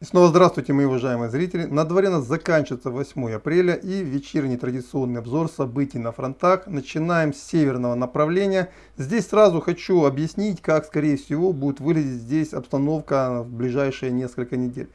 И снова здравствуйте, мои уважаемые зрители. На дворе нас заканчивается 8 апреля и вечерний традиционный обзор событий на фронтах. Начинаем с северного направления. Здесь сразу хочу объяснить, как, скорее всего, будет выглядеть здесь обстановка в ближайшие несколько недель.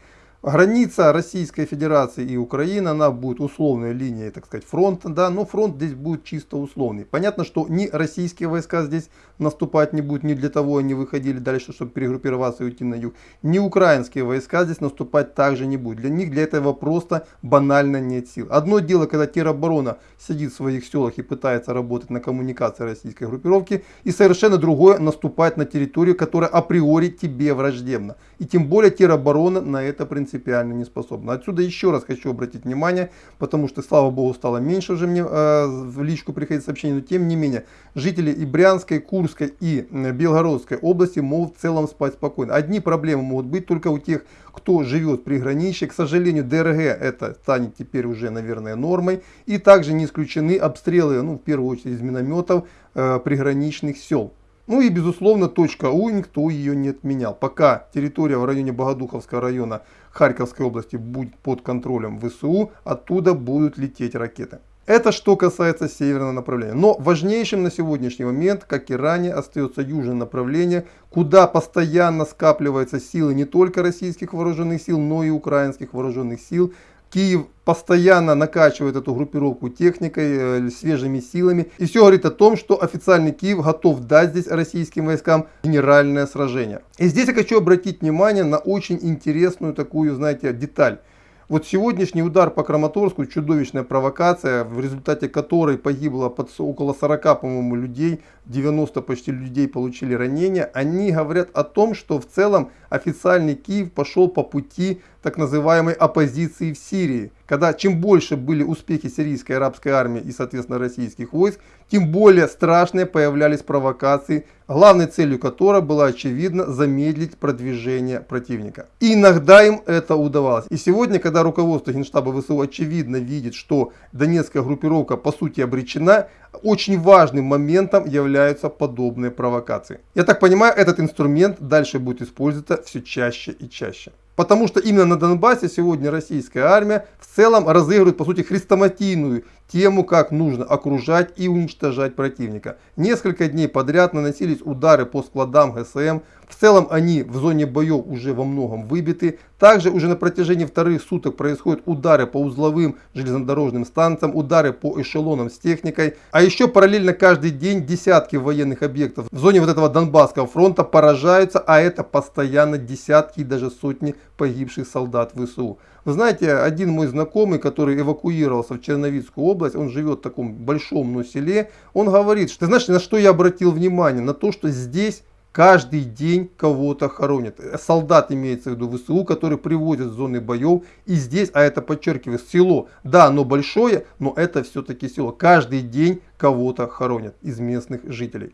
Граница Российской Федерации и Украины, она будет условной линией, так сказать, фронта, да, но фронт здесь будет чисто условный. Понятно, что ни российские войска здесь наступать не будут, не для того они выходили дальше, чтобы перегруппироваться и уйти на юг, ни украинские войска здесь наступать также не будут. Для них для этого просто банально нет сил. Одно дело, когда тероборона сидит в своих селах и пытается работать на коммуникации российской группировки, и совершенно другое наступать на территорию, которая априори тебе враждебна. И тем более тероборона на это принципиально принципиально не способна. Отсюда еще раз хочу обратить внимание, потому что, слава богу, стало меньше уже мне э, в личку приходить сообщений, но тем не менее, жители и Брянской, Курской и Белгородской области могут в целом спать спокойно. Одни проблемы могут быть только у тех, кто живет при граничье. К сожалению, ДРГ это станет теперь уже, наверное, нормой. И также не исключены обстрелы, ну, в первую очередь из минометов, э, приграничных сел. Ну и безусловно точка У, никто ее не отменял. Пока территория в районе Богодуховского района Харьковской области будет под контролем ВСУ, оттуда будут лететь ракеты. Это что касается северного направления. Но важнейшим на сегодняшний момент, как и ранее, остается южное направление, куда постоянно скапливаются силы не только российских вооруженных сил, но и украинских вооруженных сил. Киев постоянно накачивает эту группировку техникой, э, свежими силами. И все говорит о том, что официальный Киев готов дать здесь российским войскам генеральное сражение. И здесь я хочу обратить внимание на очень интересную такую, знаете, деталь. Вот сегодняшний удар по Краматорску, чудовищная провокация, в результате которой погибло под около 40, по-моему, людей, 90 почти людей получили ранения, они говорят о том, что в целом официальный Киев пошел по пути так называемой оппозиции в Сирии. Когда чем больше были успехи сирийской арабской армии и, соответственно, российских войск, тем более страшные появлялись провокации, главной целью которой была, очевидно, замедлить продвижение противника. И иногда им это удавалось. И сегодня, когда руководство Генштаба ВСУ очевидно видит, что Донецкая группировка по сути обречена, очень важным моментом являются подобные провокации. Я так понимаю, этот инструмент дальше будет использоваться все чаще и чаще. Потому что именно на Донбассе сегодня российская армия в целом разыгрывает, по сути, хрестоматийную тему, как нужно окружать и уничтожать противника. Несколько дней подряд наносились удары по складам ГСМ. В целом они в зоне боев уже во многом выбиты. Также уже на протяжении вторых суток происходят удары по узловым железнодорожным станциям, удары по эшелонам с техникой. А еще параллельно каждый день десятки военных объектов в зоне вот этого Донбасского фронта поражаются, а это постоянно десятки и даже сотни погибших солдат ВСУ. Вы знаете, один мой знакомый, который эвакуировался в Черновицкую область, он живет в таком большом но селе, он говорит, что ты знаешь, на что я обратил внимание? На то, что здесь каждый день кого-то хоронят. Солдат имеется в виду ВСУ, который приводят в зоны боев. И здесь, а это подчеркиваю, село, да, оно большое, но это все-таки село. Каждый день кого-то хоронят из местных жителей.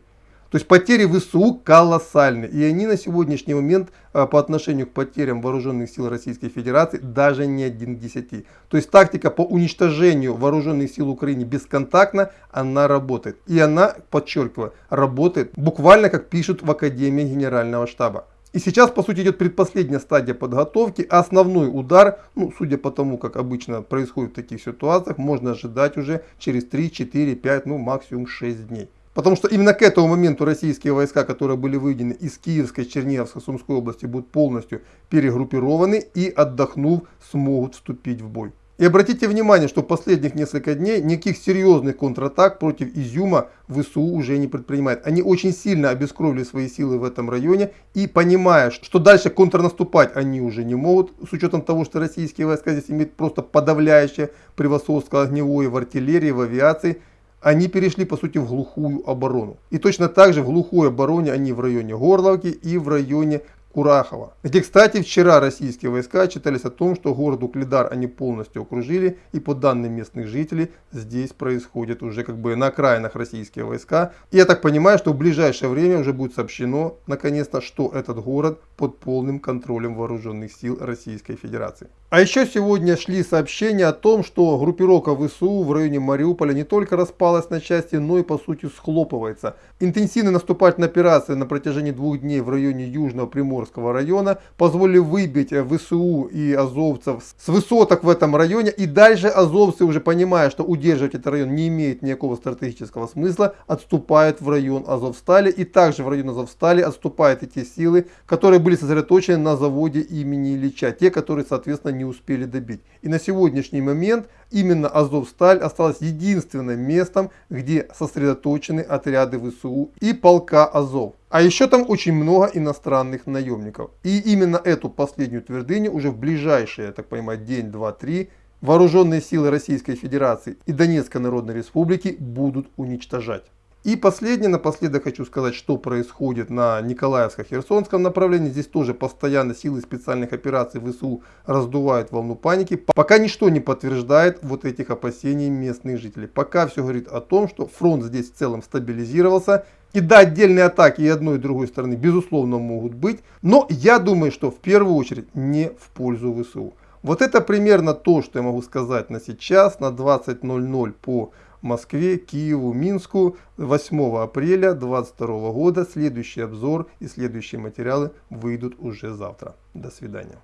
То есть потери ВСУ колоссальны. И они на сегодняшний момент а, по отношению к потерям вооруженных сил Российской Федерации даже не один к 10. То есть тактика по уничтожению вооруженных сил Украины бесконтактно, она работает. И она, подчеркиваю, работает буквально как пишут в Академии Генерального штаба. И сейчас, по сути, идет предпоследняя стадия подготовки. Основной удар, ну, судя по тому, как обычно происходит в таких ситуациях, можно ожидать уже через 3, 4, 5, ну, максимум 6 дней. Потому что именно к этому моменту российские войска, которые были выведены из Киевской, Черниговской, Сумской области, будут полностью перегруппированы и, отдохнув, смогут вступить в бой. И обратите внимание, что в последних несколько дней никаких серьезных контратак против Изюма ВСУ уже не предпринимает. Они очень сильно обескровили свои силы в этом районе и понимая, что дальше контрнаступать они уже не могут, с учетом того, что российские войска здесь имеют просто подавляющее превосходство огневое в артиллерии, в авиации, они перешли по сути в глухую оборону. И точно так же в глухой обороне они в районе Горловки и в районе Курахова. Где, кстати, вчера российские войска читались о том, что город Уклидар они полностью окружили. И по данным местных жителей, здесь происходит уже как бы на окраинах российские войска. И я так понимаю, что в ближайшее время уже будет сообщено, наконец-то, что этот город под полным контролем вооруженных сил Российской Федерации. А еще сегодня шли сообщения о том, что группировка ВСУ в районе Мариуполя не только распалась на части, но и по сути схлопывается. Интенсивные наступательные операции на протяжении двух дней в районе Южного Приморского района позволили выбить ВСУ и азовцев с высоток в этом районе. И дальше азовцы уже понимая, что удерживать этот район не имеет никакого стратегического смысла, отступают в район Азовстали. И также в район Азовстали отступают эти силы, которые были сосредоточены на заводе имени Ильича. Те, которые соответственно не успели добить. И на сегодняшний момент именно Азовсталь осталась единственным местом, где сосредоточены отряды ВСУ и полка Азов. А еще там очень много иностранных наемников. И именно эту последнюю твердыню уже в ближайшие, я так понимаю, день, два, три вооруженные силы Российской Федерации и Донецкой Народной Республики будут уничтожать. И последнее, напоследок хочу сказать, что происходит на Николаевско-Херсонском направлении. Здесь тоже постоянно силы специальных операций ВСУ раздувают волну паники. Пока ничто не подтверждает вот этих опасений местных жителей. Пока все говорит о том, что фронт здесь в целом стабилизировался. И да, отдельные атаки и одной и другой стороны безусловно могут быть. Но я думаю, что в первую очередь не в пользу ВСУ. Вот это примерно то, что я могу сказать на сейчас, на 20.00 по Москве, Киеву, Минску 8 апреля 2022 года. Следующий обзор и следующие материалы выйдут уже завтра. До свидания.